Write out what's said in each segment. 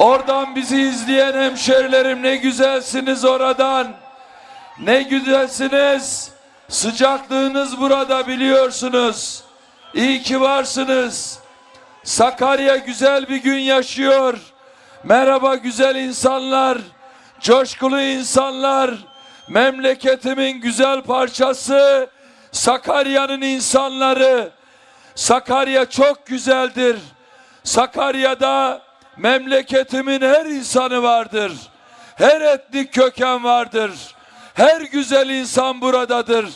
Oradan bizi izleyen hemşerilerim ne güzelsiniz oradan. Ne güzelsiniz. Sıcaklığınız burada biliyorsunuz. İyi ki varsınız. Sakarya güzel bir gün yaşıyor. Merhaba güzel insanlar. Coşkulu insanlar. Memleketimin güzel parçası. Sakarya'nın insanları. Sakarya çok güzeldir. Sakarya'da memleketimin her insanı vardır. Her etnik köken vardır. Her güzel insan buradadır.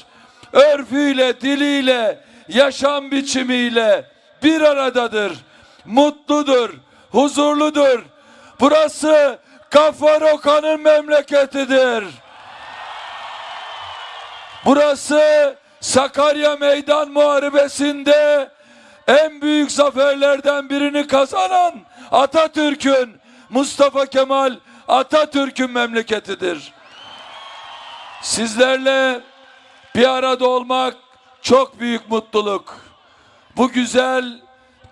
Örfüyle, diliyle, yaşam biçimiyle bir aradadır. Mutludur, huzurludur. Burası Gaffar Okan'ın memleketidir. Burası Sakarya Meydan Muharebesi'nde en büyük zaferlerden birini kazanan Atatürk'ün, Mustafa Kemal Atatürk'ün memleketidir. Sizlerle bir arada olmak çok büyük mutluluk. Bu güzel,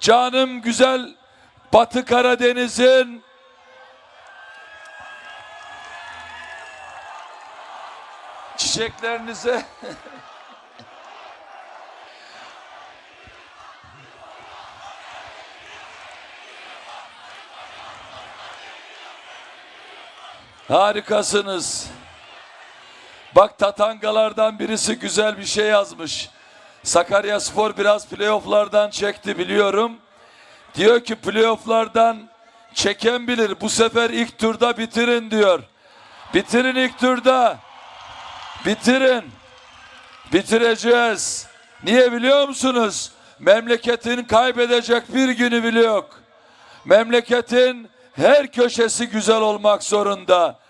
canım güzel Batı Karadeniz'in çiçeklerinize Harikasınız. Bak tatangalardan birisi güzel bir şey yazmış. Sakarya Spor biraz playofflardan çekti biliyorum. Diyor ki playofflardan çeken bilir. Bu sefer ilk turda bitirin diyor. Bitirin ilk turda. Bitirin. Bitireceğiz. Niye biliyor musunuz? Memleketin kaybedecek bir günü bile yok. Memleketin her köşesi güzel olmak zorunda.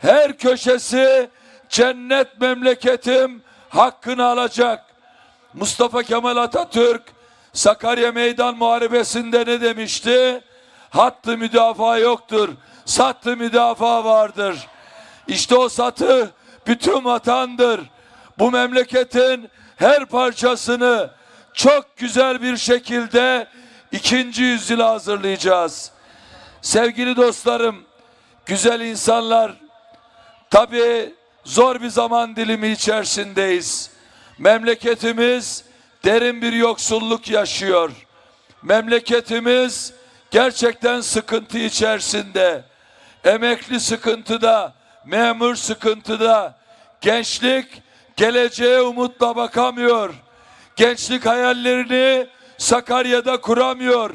Her köşesi cennet memleketim hakkını alacak. Mustafa Kemal Atatürk Sakarya Meydan Muharebesi'nde ne demişti? Hattı müdafaa yoktur. Sattı müdafaa vardır. İşte o satı bütün vatandır. Bu memleketin her parçasını çok güzel bir şekilde ikinci yüzyıla hazırlayacağız. Sevgili dostlarım, güzel insanlar, tabii zor bir zaman dilimi içerisindeyiz. Memleketimiz derin bir yoksulluk yaşıyor. Memleketimiz gerçekten sıkıntı içerisinde. Emekli sıkıntıda, memur sıkıntıda. Gençlik geleceğe umutla bakamıyor. Gençlik hayallerini Sakarya'da kuramıyor.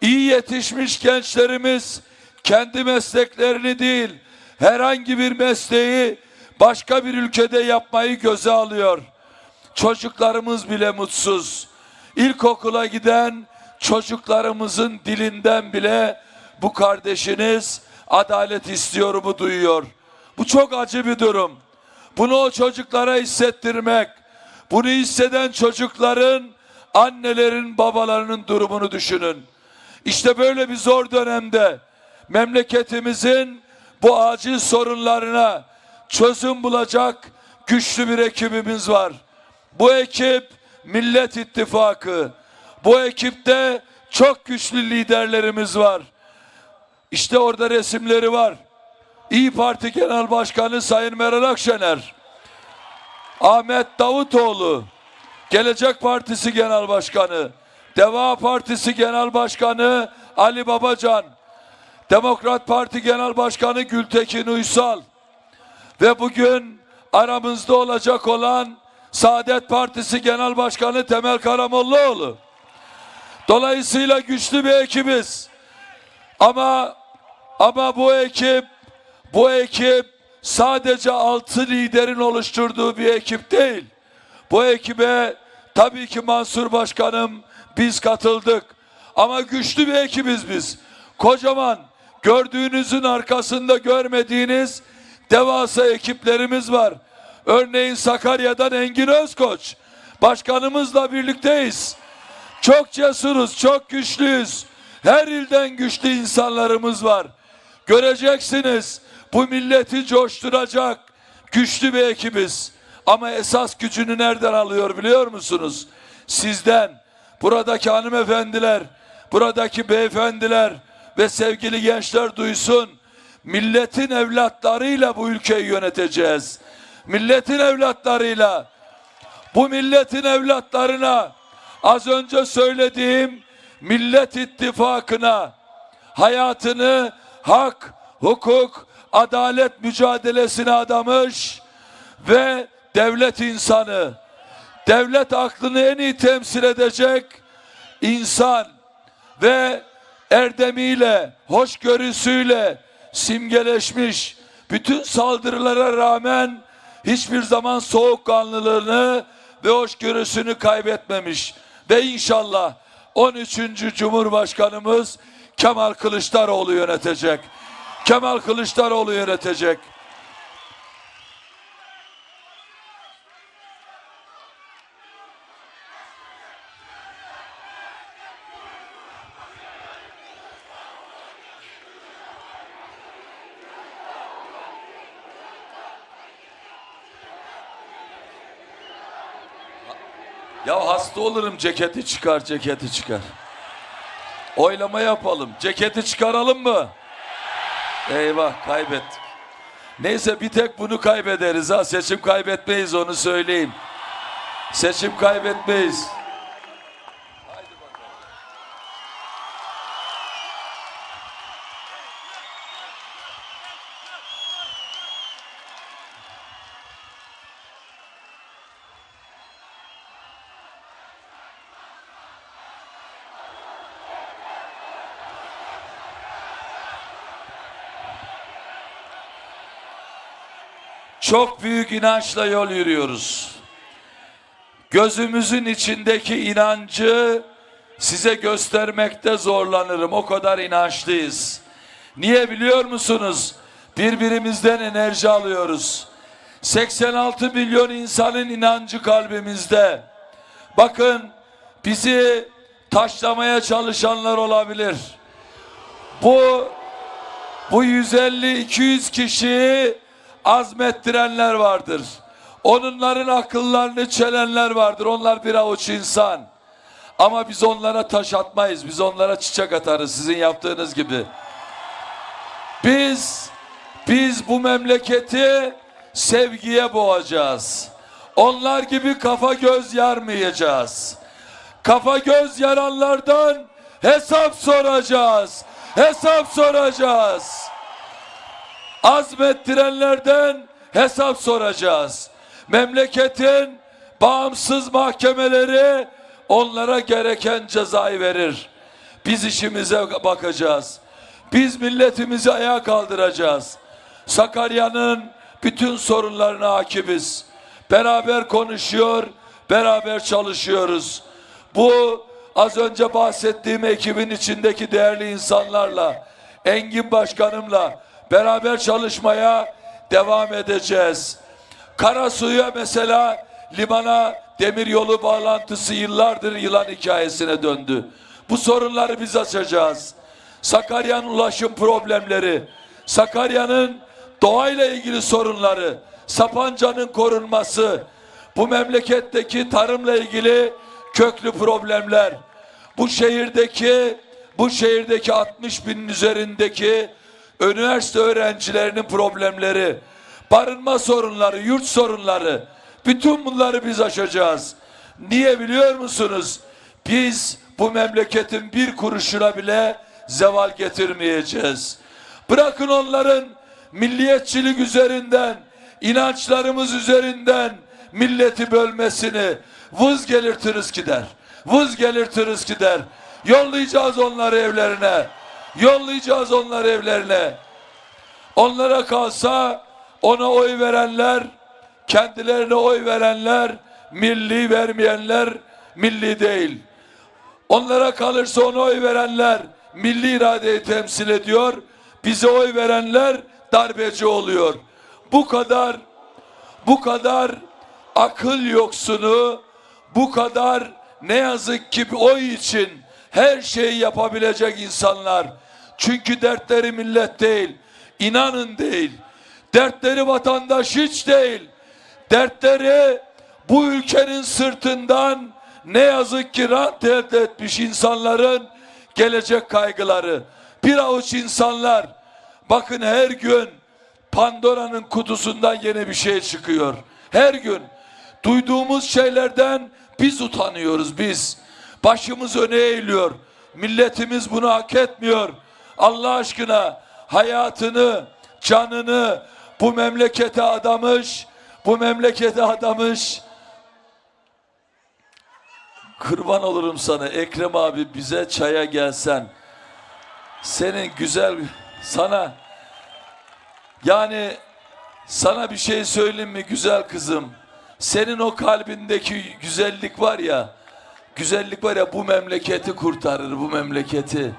İyi yetişmiş gençlerimiz kendi mesleklerini değil, herhangi bir mesleği başka bir ülkede yapmayı göze alıyor. Çocuklarımız bile mutsuz. İlkokula giden çocuklarımızın dilinden bile bu kardeşiniz adalet istiyorumu duyuyor. Bu çok acı bir durum. Bunu o çocuklara hissettirmek, bunu hisseden çocukların, annelerin, babalarının durumunu düşünün. İşte böyle bir zor dönemde memleketimizin bu acil sorunlarına çözüm bulacak güçlü bir ekibimiz var. Bu ekip Millet İttifakı. Bu ekipte çok güçlü liderlerimiz var. İşte orada resimleri var. İyi Parti Genel Başkanı Sayın Meral Akşener. Ahmet Davutoğlu. Gelecek Partisi Genel Başkanı. Deva Partisi Genel Başkanı Ali Babacan. Demokrat Parti Genel Başkanı Gültekin Uysal. Ve bugün aramızda olacak olan Saadet Partisi Genel Başkanı Temel Karamollaoğlu. Dolayısıyla güçlü bir ekibiz. Ama ama bu ekip bu ekip sadece altı liderin oluşturduğu bir ekip değil. Bu ekibe tabii ki Mansur Başkanım biz katıldık. Ama güçlü bir ekibiz biz. Kocaman gördüğünüzün arkasında görmediğiniz devasa ekiplerimiz var. Örneğin Sakarya'dan Engin Özkoç. Başkanımızla birlikteyiz. Çok cesuruz, çok güçlüyüz. Her ilden güçlü insanlarımız var. Göreceksiniz bu milleti coşturacak güçlü bir ekibiz. Ama esas gücünü nereden alıyor biliyor musunuz? Sizden, buradaki hanımefendiler, buradaki beyefendiler, ve sevgili gençler duysun. Milletin evlatlarıyla bu ülkeyi yöneteceğiz. Milletin evlatlarıyla bu milletin evlatlarına az önce söylediğim Millet İttifakı'na hayatını hak, hukuk, adalet mücadelesine adamış ve devlet insanı, devlet aklını en iyi temsil edecek insan ve erdemiyle, hoşgörüsüyle simgeleşmiş bütün saldırılara rağmen hiçbir zaman soğukkanlılığını ve hoşgörüsünü kaybetmemiş. Ve inşallah 13. Cumhurbaşkanımız Kemal Kılıçdaroğlu yönetecek. Kemal Kılıçdaroğlu yönetecek. Ya hasta olurum ceketi çıkar ceketi çıkar. Oylama yapalım. Ceketi çıkaralım mı? Eyvah kaybettik. Neyse bir tek bunu kaybederiz ha. Seçim kaybetmeyiz onu söyleyeyim. Seçim kaybetmeyiz. Çok büyük inançla yol yürüyoruz. Gözümüzün içindeki inancı size göstermekte zorlanırım. O kadar inançlıyız. Niye biliyor musunuz? Birbirimizden enerji alıyoruz. 86 milyon insanın inancı kalbimizde. Bakın bizi taşlamaya çalışanlar olabilir. Bu bu 150-200 kişiyi azmettirenler vardır. Onların akıllarını çelenler vardır. Onlar bir avuç insan. Ama biz onlara taş atmayız. Biz onlara çiçek atarız sizin yaptığınız gibi. Biz biz bu memleketi sevgiye boğacağız. Onlar gibi kafa göz yarmayacağız. Kafa göz yaranlardan hesap soracağız. Hesap soracağız azmettirenlerden hesap soracağız. Memleketin bağımsız mahkemeleri onlara gereken cezayı verir. Biz işimize bakacağız. Biz milletimizi ayağa kaldıracağız. Sakarya'nın bütün sorunlarına hakibiz. Beraber konuşuyor, beraber çalışıyoruz. Bu az önce bahsettiğim ekibin içindeki değerli insanlarla, Engin Başkanımla, beraber çalışmaya devam edeceğiz. Karasu'ya mesela limana demir yolu bağlantısı yıllardır yılan hikayesine döndü. Bu sorunları biz açacağız. Sakarya'nın ulaşım problemleri, Sakarya'nın doğayla ilgili sorunları, Sapanca'nın korunması, bu memleketteki tarımla ilgili köklü problemler, bu şehirdeki bu şehirdeki 60 binin üzerindeki üniversite öğrencilerinin problemleri, barınma sorunları, yurt sorunları, bütün bunları biz aşacağız. Niye biliyor musunuz? Biz bu memleketin bir kuruşuna bile zeval getirmeyeceğiz. Bırakın onların milliyetçilik üzerinden, inançlarımız üzerinden milleti bölmesini vız gelirtiriz gider. Vız gelirtiriz gider. Yollayacağız onları evlerine. Yollayacağız onları evlerine. Onlara kalsa ona oy verenler, kendilerine oy verenler, milli vermeyenler milli değil. Onlara kalırsa ona oy verenler milli iradeyi temsil ediyor. Bize oy verenler darbeci oluyor. Bu kadar bu kadar akıl yoksunu, bu kadar ne yazık ki oy için her şeyi yapabilecek insanlar çünkü dertleri millet değil, inanın değil. Dertleri vatandaş hiç değil. Dertleri bu ülkenin sırtından ne yazık ki rant elde etmiş insanların gelecek kaygıları. bir avuç insanlar bakın her gün Pandora'nın kutusundan yeni bir şey çıkıyor. Her gün duyduğumuz şeylerden biz utanıyoruz biz. Başımız öne eğiliyor. Milletimiz bunu hak etmiyor. Allah aşkına hayatını, canını bu memlekete adamış, bu memlekete adamış. Kurban olurum sana Ekrem abi bize çaya gelsen. Senin güzel sana yani sana bir şey söyleyeyim mi güzel kızım? Senin o kalbindeki güzellik var ya, güzellik var ya bu memleketi kurtarır bu memleketi.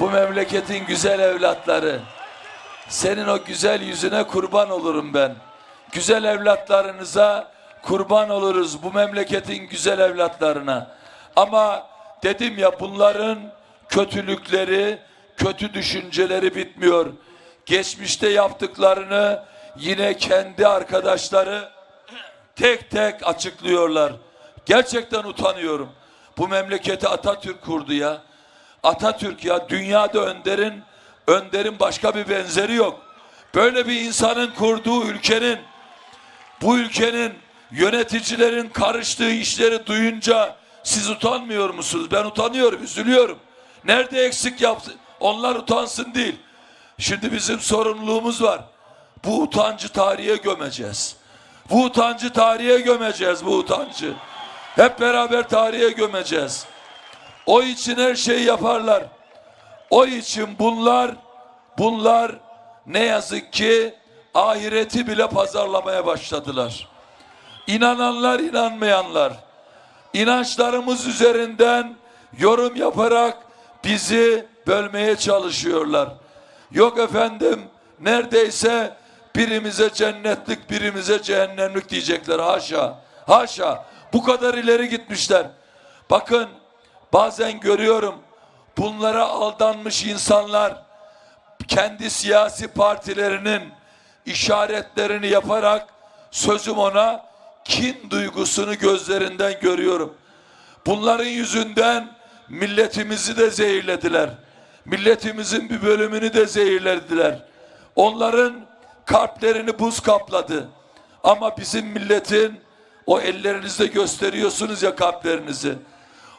Bu memleketin güzel evlatları. Senin o güzel yüzüne kurban olurum ben. Güzel evlatlarınıza kurban oluruz bu memleketin güzel evlatlarına. Ama dedim ya bunların kötülükleri, kötü düşünceleri bitmiyor. Geçmişte yaptıklarını yine kendi arkadaşları tek tek açıklıyorlar. Gerçekten utanıyorum. Bu memleketi Atatürk kurdu ya. Atatürk ya dünyada önderin önderin başka bir benzeri yok. Böyle bir insanın kurduğu ülkenin bu ülkenin yöneticilerin karıştığı işleri duyunca siz utanmıyor musunuz? Ben utanıyorum, üzülüyorum. Nerede eksik yaptı? Onlar utansın değil. Şimdi bizim sorumluluğumuz var. Bu utancı tarihe gömeceğiz. Bu utancı tarihe gömeceğiz bu utancı. Hep beraber tarihe gömeceğiz. O için her şeyi yaparlar. O için bunlar bunlar ne yazık ki ahireti bile pazarlamaya başladılar. İnananlar inanmayanlar inançlarımız üzerinden yorum yaparak bizi bölmeye çalışıyorlar. Yok efendim neredeyse birimize cennetlik birimize cehennemlik diyecekler haşa. Haşa bu kadar ileri gitmişler. Bakın bazen görüyorum bunlara aldanmış insanlar kendi siyasi partilerinin işaretlerini yaparak sözüm ona kin duygusunu gözlerinden görüyorum. Bunların yüzünden milletimizi de zehirlediler. Milletimizin bir bölümünü de zehirlediler. Onların kalplerini buz kapladı. Ama bizim milletin o ellerinizde gösteriyorsunuz ya kalplerinizi.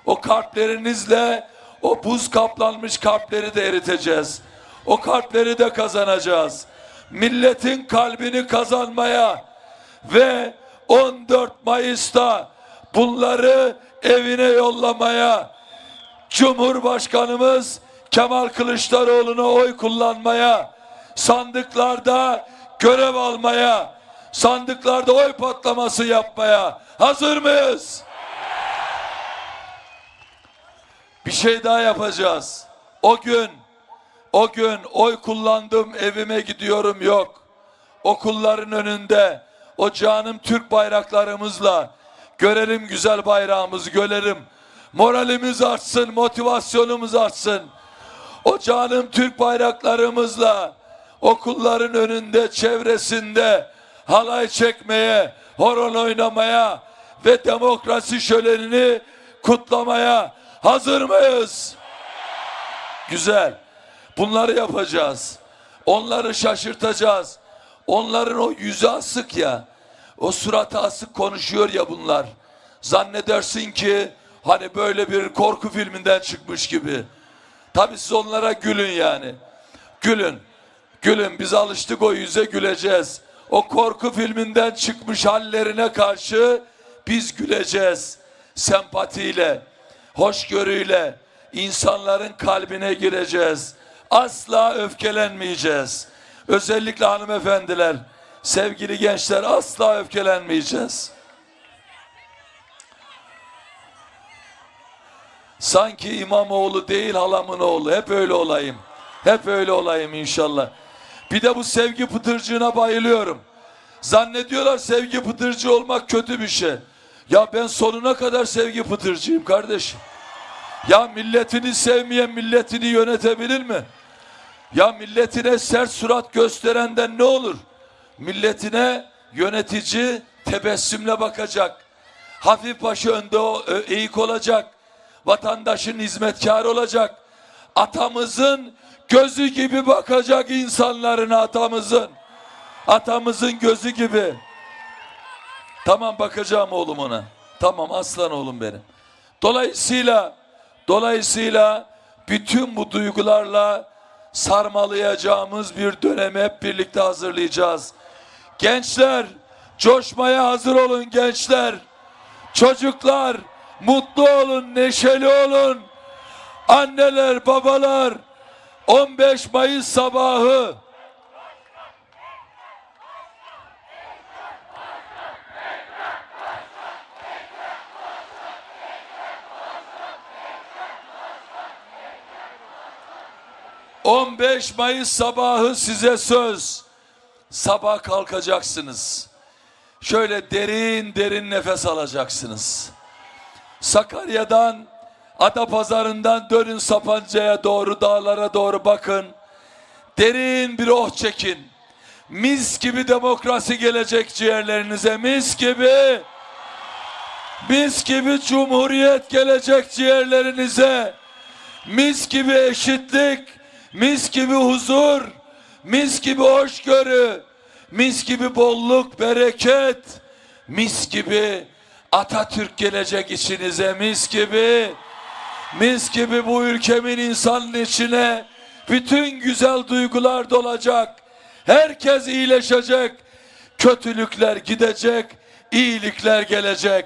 O kalplerinizle o buz kaplanmış kalpleri de eriteceğiz. O kalpleri de kazanacağız. Milletin kalbini kazanmaya ve 14 Mayıs'ta bunları evine yollamaya Cumhurbaşkanımız Kemal Kılıçdaroğlu'na oy kullanmaya, sandıklarda görev almaya, sandıklarda oy patlaması yapmaya hazır mıyız? Bir şey daha yapacağız. O gün, o gün oy kullandım evime gidiyorum yok. Okulların önünde o canım Türk bayraklarımızla görelim güzel bayrağımızı görelim. Moralimiz artsın, motivasyonumuz artsın. O canım Türk bayraklarımızla okulların önünde, çevresinde halay çekmeye, horon oynamaya ve demokrasi şölenini kutlamaya hazır mıyız? Güzel. Bunları yapacağız. Onları şaşırtacağız. Onların o yüzü asık ya. O suratı asık konuşuyor ya bunlar. Zannedersin ki hani böyle bir korku filminden çıkmış gibi. Tabi siz onlara gülün yani. Gülün. Gülün biz alıştık o yüze güleceğiz. O korku filminden çıkmış hallerine karşı biz güleceğiz. Sempatiyle, hoşgörüyle insanların kalbine gireceğiz. Asla öfkelenmeyeceğiz. Özellikle hanımefendiler, sevgili gençler asla öfkelenmeyeceğiz. Sanki İmamoğlu değil halamın oğlu. Hep öyle olayım. Hep öyle olayım inşallah. Bir de bu sevgi pıtırcığına bayılıyorum. Zannediyorlar sevgi pıtırcı olmak kötü bir şey. Ya ben sonuna kadar sevgi pıtırcıyım kardeşim. Ya milletini sevmeyen milletini yönetebilir mi? Ya milletine sert surat gösterenden ne olur? Milletine yönetici tebessümle bakacak. Hafif başı önde o- ö- eğik olacak. Vatandaşın hizmetkarı olacak. Atamızın gözü gibi bakacak insanların atamızın. Atamızın gözü gibi. Tamam bakacağım oğlum ona. Tamam aslan oğlum benim. Dolayısıyla dolayısıyla bütün bu duygularla sarmalayacağımız bir dönemi hep birlikte hazırlayacağız. Gençler coşmaya hazır olun gençler. Çocuklar mutlu olun, neşeli olun. Anneler, babalar 15 Mayıs sabahı ...15 Mayıs sabahı size söz. Sabah kalkacaksınız. Şöyle derin derin nefes alacaksınız. Sakarya'dan, Adapazarı'ndan dönün Sapanca'ya doğru, dağlara doğru bakın. Derin bir oh çekin. Mis gibi demokrasi gelecek ciğerlerinize, mis gibi. Mis gibi cumhuriyet gelecek ciğerlerinize. Mis gibi eşitlik, mis gibi huzur, mis gibi hoşgörü, mis gibi bolluk, bereket, mis gibi Atatürk gelecek içinize, mis gibi, mis gibi bu ülkemin insanın içine bütün güzel duygular dolacak. Herkes iyileşecek, kötülükler gidecek, iyilikler gelecek.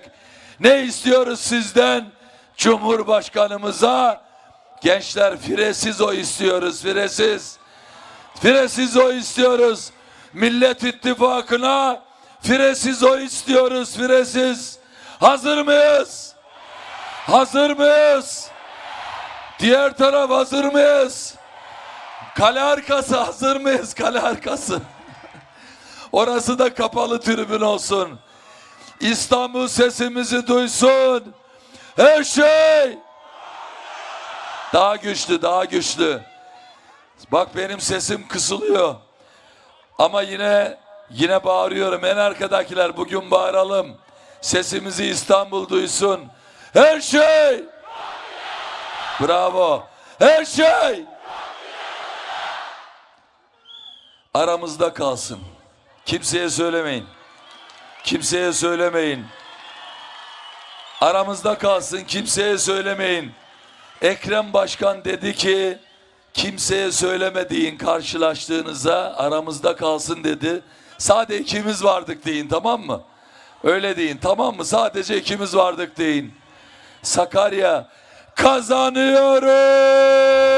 Ne istiyoruz sizden? Cumhurbaşkanımıza gençler firesiz o istiyoruz, firesiz. Firesiz o istiyoruz. Millet İttifakı'na firesiz o istiyoruz, firesiz. Hazır mıyız? Hazır mıyız? Diğer taraf hazır mıyız? Kale arkası hazır mıyız? Kale arkası. Orası da kapalı tribün olsun. İstanbul sesimizi duysun. Her şey daha güçlü, daha güçlü. Bak benim sesim kısılıyor. Ama yine yine bağırıyorum. En arkadakiler bugün bağıralım. Sesimizi İstanbul duysun. Her şey. Bravo. Her şey. Aramızda kalsın. Kimseye söylemeyin. Kimseye söylemeyin. Aramızda kalsın. Kimseye söylemeyin. Ekrem Başkan dedi ki kimseye söylemediğin karşılaştığınıza aramızda kalsın dedi. Sadece ikimiz vardık deyin tamam mı? Öyle deyin tamam mı? Sadece ikimiz vardık deyin. Sakarya kazanıyoruz.